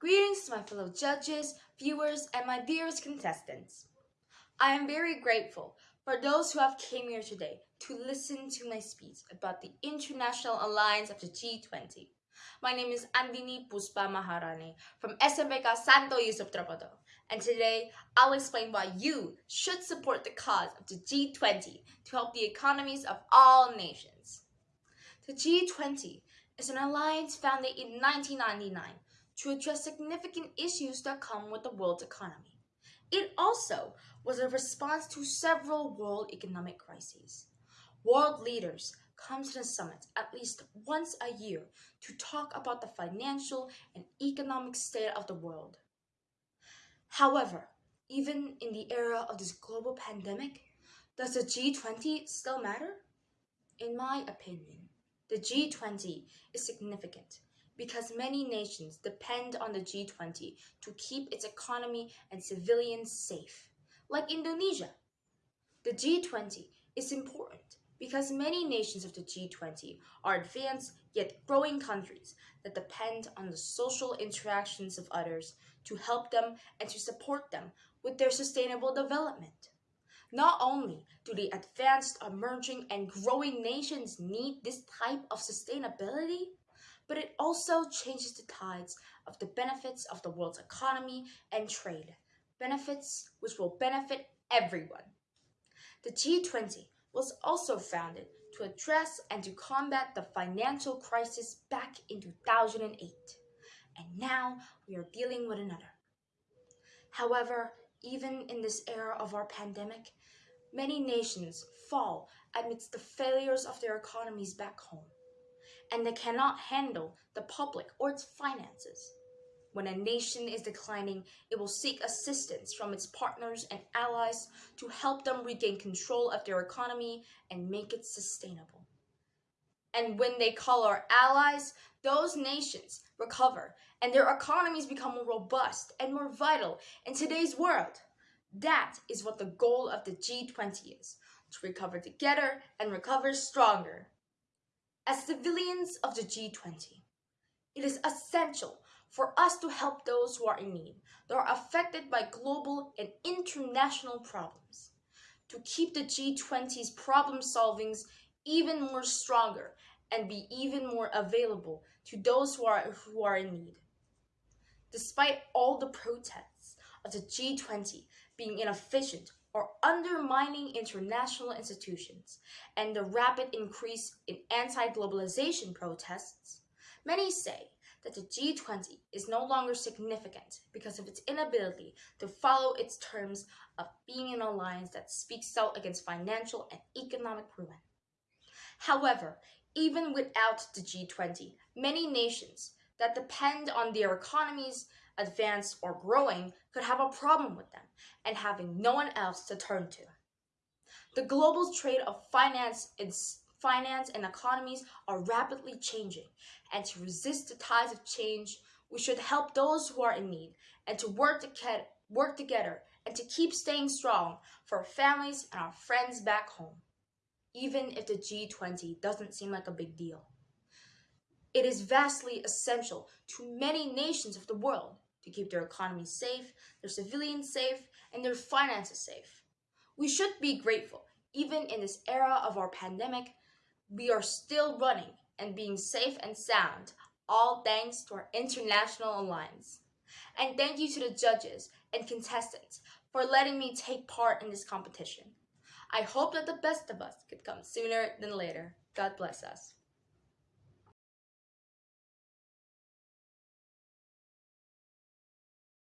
Greetings to my fellow judges, viewers, and my dearest contestants. I am very grateful for those who have came here today to listen to my speech about the International Alliance of the G20. My name is Andini Puspa Maharani from SMPK Santo Yusuf Trapado, and today I'll explain why you should support the cause of the G20 to help the economies of all nations. The G20 is an alliance founded in 1999 to address significant issues that come with the world's economy. It also was a response to several world economic crises. World leaders come to the summit at least once a year to talk about the financial and economic state of the world. However, even in the era of this global pandemic, does the G20 still matter? In my opinion, the G20 is significant because many nations depend on the G20 to keep its economy and civilians safe, like Indonesia. The G20 is important because many nations of the G20 are advanced yet growing countries that depend on the social interactions of others to help them and to support them with their sustainable development. Not only do the advanced, emerging, and growing nations need this type of sustainability, but it also changes the tides of the benefits of the world's economy and trade, benefits which will benefit everyone. The G20 was also founded to address and to combat the financial crisis back in 2008, and now we are dealing with another. However, even in this era of our pandemic, many nations fall amidst the failures of their economies back home and they cannot handle the public or its finances. When a nation is declining, it will seek assistance from its partners and allies to help them regain control of their economy and make it sustainable. And when they call our allies, those nations recover and their economies become more robust and more vital in today's world. That is what the goal of the G20 is, to recover together and recover stronger. As civilians of the G20, it is essential for us to help those who are in need, that are affected by global and international problems, to keep the G20's problem solvings even more stronger and be even more available to those who are, who are in need. Despite all the protests of the G20 being inefficient or undermining international institutions and the rapid increase in anti-globalization protests, many say that the G20 is no longer significant because of its inability to follow its terms of being an alliance that speaks out against financial and economic ruin. However, even without the G20, many nations that depend on their economies advanced or growing could have a problem with them and having no one else to turn to. The global trade of finance and finance and economies are rapidly changing, and to resist the tides of change, we should help those who are in need and to work, to work together and to keep staying strong for our families and our friends back home, even if the G20 doesn't seem like a big deal. It is vastly essential to many nations of the world to keep their economies safe, their civilians safe, and their finances safe. We should be grateful. Even in this era of our pandemic, we are still running and being safe and sound, all thanks to our international alliance. And thank you to the judges and contestants for letting me take part in this competition. I hope that the best of us could come sooner than later. God bless us.